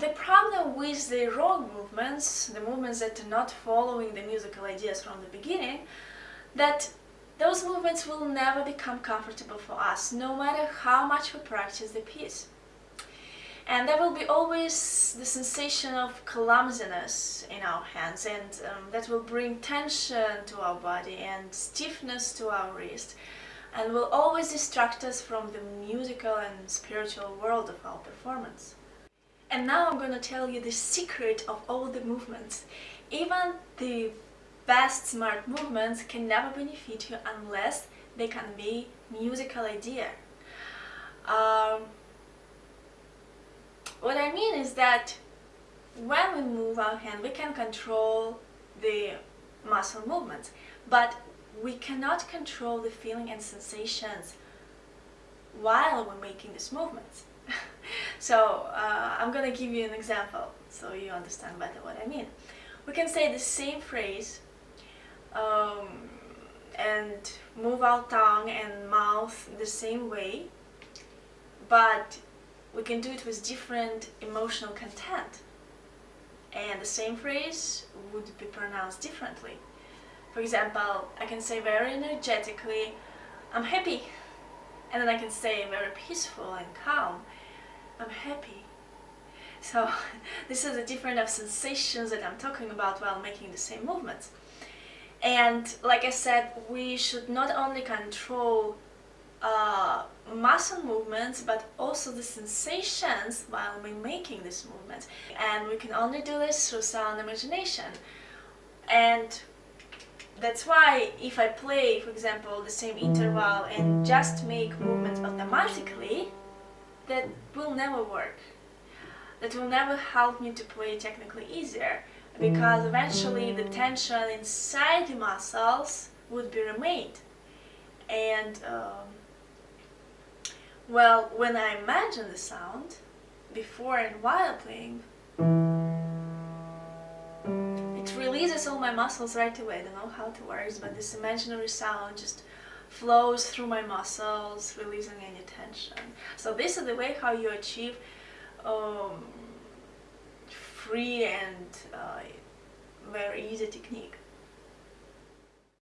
the problem with the wrong movements, the movements that are not following the musical ideas from the beginning, that those movements will never become comfortable for us, no matter how much we practice the piece. And there will be always the sensation of clumsiness in our hands and um, that will bring tension to our body and stiffness to our wrist and will always distract us from the musical and spiritual world of our performance. And now I'm gonna tell you the secret of all the movements. Even the best smart movements can never benefit you unless they can be musical idea. Um, what I mean is that when we move our hand we can control the muscle movements but we cannot control the feeling and sensations while we're making these movements. So uh, I'm gonna give you an example so you understand better what I mean. We can say the same phrase um, and move our tongue and mouth the same way but we can do it with different emotional content and the same phrase would be pronounced differently. For example, I can say very energetically, I'm happy and then I can say very peaceful and calm, happy. So this is a different of sensations that I'm talking about while making the same movements. And like I said, we should not only control uh, muscle movements but also the sensations while we're making this movement and we can only do this through sound imagination and that's why if I play for example the same interval and just make movements automatically that will never work that will never help me to play technically easier because eventually the tension inside the muscles would be remained and um, well, when I imagine the sound, before and while playing, it releases all my muscles right away. I don't know how it works, but this imaginary sound just flows through my muscles, releasing any tension. So this is the way how you achieve um, free and uh, very easy technique.